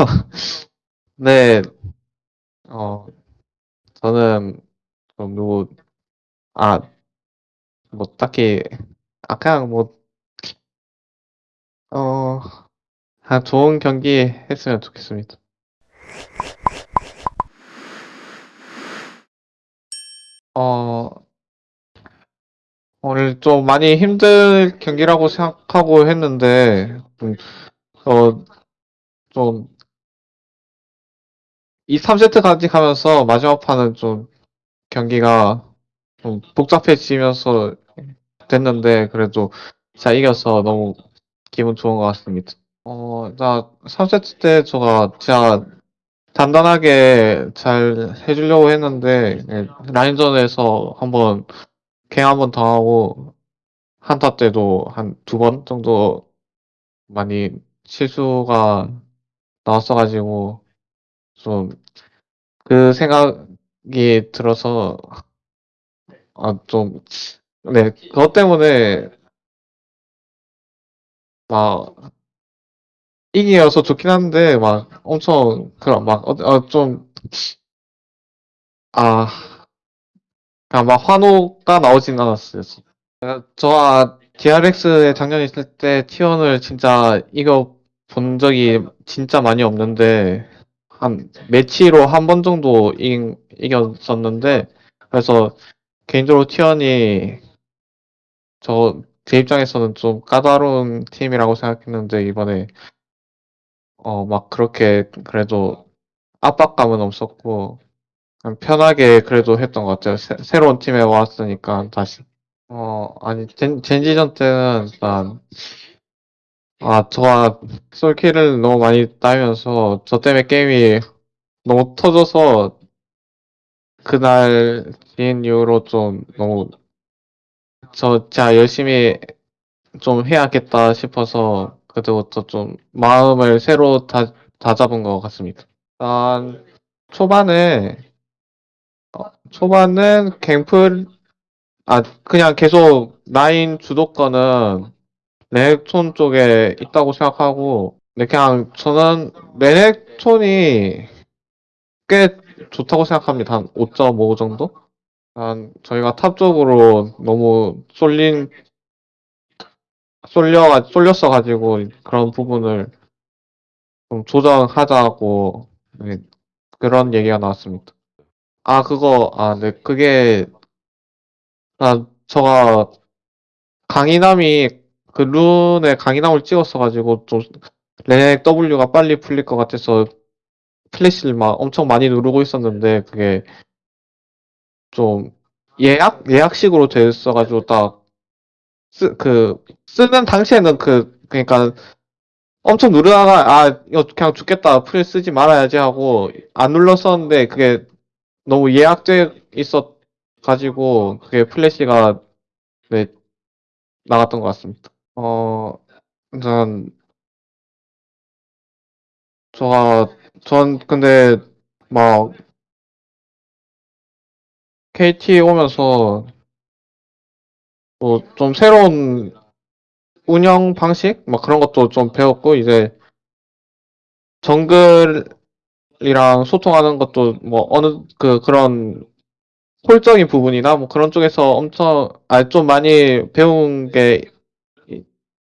네, 어, 저는 좀 누구, 아, 뭐 딱히, 아, 그냥 뭐, 어, 한 좋은 경기 했으면 좋겠습니다. 어, 오늘 좀 많이 힘들 경기라고 생각하고 했는데, 좀, 어, 좀, 2, 3세트까지 가면서 마지막 판은 좀 경기가 좀 복잡해지면서 됐는데, 그래도 잘 이겨서 너무 기분 좋은 것 같습니다. 어, 나 3세트 때 제가 진짜 단단하게 잘 해주려고 했는데, 예, 라인전에서 한번 갱 한번 당하고, 한타 때도 한 두 번 정도 많이 실수가 나왔어가지고, 좀 그 생각이 들어서, 아, 좀, 네, 그것 때문에 막 이기여서 좋긴 한데, 막 엄청, 그런, 막, 어, 어, 좀, 아, 그냥 막 환호가 나오진 않았어요. 저와 DRX에 작년에 있을 때 T1을 진짜 이겨 본 적이 진짜 많이 없는데, 한 매치로 한 번 정도 이, 이겼었는데, 그래서 개인적으로 T1이 저, 제 입장에서는 좀 까다로운 팀이라고 생각했는데, 이번에, 어, 막 그렇게 그래도 압박감은 없었고, 편하게 그래도 했던 것 같아요. 새, 새로운 팀에 왔으니까 다시. 어, 아니, 젠, 젠지전 때는 일단, 아, 저가 솔킬을 너무 많이 따면서 저 때문에 게임이 너무 터져서 그날 지인 이후로 좀 너무 저 진짜 열심히 좀 해야겠다 싶어서 그때부터 좀 마음을 새로 다, 다잡은 것 같습니다. 일단 초반에 어, 초반은 갱플 아 그냥 계속 라인 주도권은 레넥톤 쪽에 있다고 생각하고 근데 그냥 저는 레넥톤이 꽤 좋다고 생각합니다. 한 5.5 정도? 한 저희가 top 쪽으로 너무 쏠린 쏠려 쏠렸어 가지고 그런 부분을 좀 조정하자고 네, 그런 얘기가 나왔습니다. 아 그거 아 네 그게 아 저가 강인함이 그 룬에 강인함을 찍었어 가지고 좀 레넥 W가 빨리 풀릴 것 같아서 플래시를 막 엄청 많이 누르고 있었는데 그게 좀 예약 예약식으로 돼 있어가지고 딱 쓰 그 쓰는 당시에는 그 그러니까 엄청 누르다가 아 이거 그냥 죽겠다 플 쓰지 말아야지 하고 안 눌렀었는데 그게 너무 예약돼 있었 가지고 그게 플래시가 네 나갔던 것 같습니다. 어, 전 저가 전 근데 막 KT 오면서 뭐 좀 새로운 운영 방식? 막 그런 것도 좀 배웠고 이제 정글이랑 소통하는 것도 뭐 어느 그 그런 홀적인 부분이나 뭐 그런 쪽에서 엄청 아 좀 많이 배운 게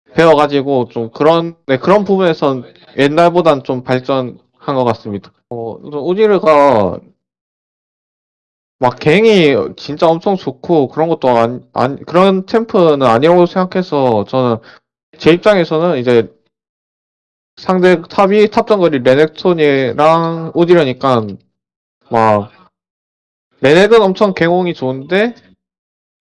이- 배워가지고 좀 그런 네 그런 부분에선 옛날보단 좀 발전한 것 같습니다. 어, 우디르가 막 갱이 진짜 엄청 좋고 그런 것도 안, 안 그런 챔프는 아니라고 생각해서 저는 제 입장에서는 이제 상대 top이 top 정글이 레넥톤이랑 우디르니까 막 레넥은 엄청 갱 호응이 좋은데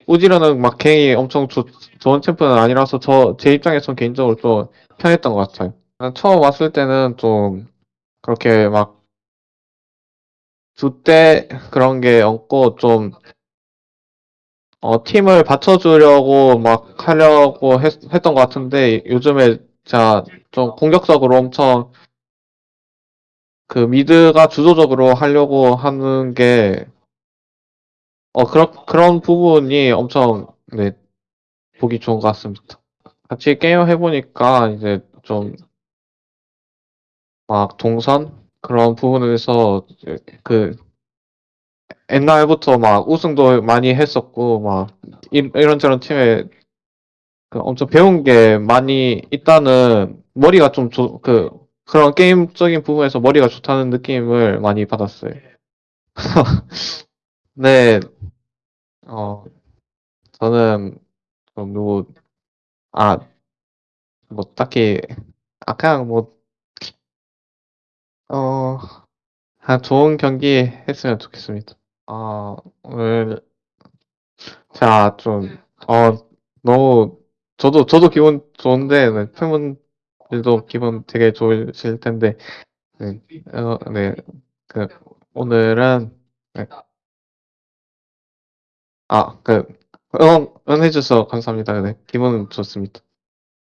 우디르는 막 갱이 엄청 좋, 좋은 챔프는 아니라서 저 제 입장에선 개인적으로 좀 편했던 것 같아요. 난 처음 왔을 때는 좀 그렇게 막주때 그런 게 없고 좀 어, 팀을 받쳐주려고 막 하려고 했, 했던 것 같은데 요즘에 자 좀 공격적으로 엄청 그 미드가 주도적으로 하려고 하는 게 어, 그런 그런 부분이 엄청 네, 보기 좋은 것 같습니다. 같이 게임 해보니까 이제 좀 막 동선 그런 부분에서 그 옛날부터 막 우승도 많이 했었고 막 이- 이런저런 팀에 그 엄청 배운 게 많이 있다는 머리가 좀그 그런 게임적인 부분에서 머리가 좋다는 느낌을 많이 받았어요. 네, 어, 저는 좀 누구 아, 뭐 딱히 아 그냥 뭐 어, 한 좋은 경기 했으면 좋겠습니다. 아, 오늘 자, 좀 어, 너무 저도 저도 기분 좋은데 네, 팬분들도 기분 되게 좋으실 텐데 네, 어, 네, 그 오늘은 네, 아, 그 응원 응원해 주셔서 감사합니다. 네, 기분 좋습니다.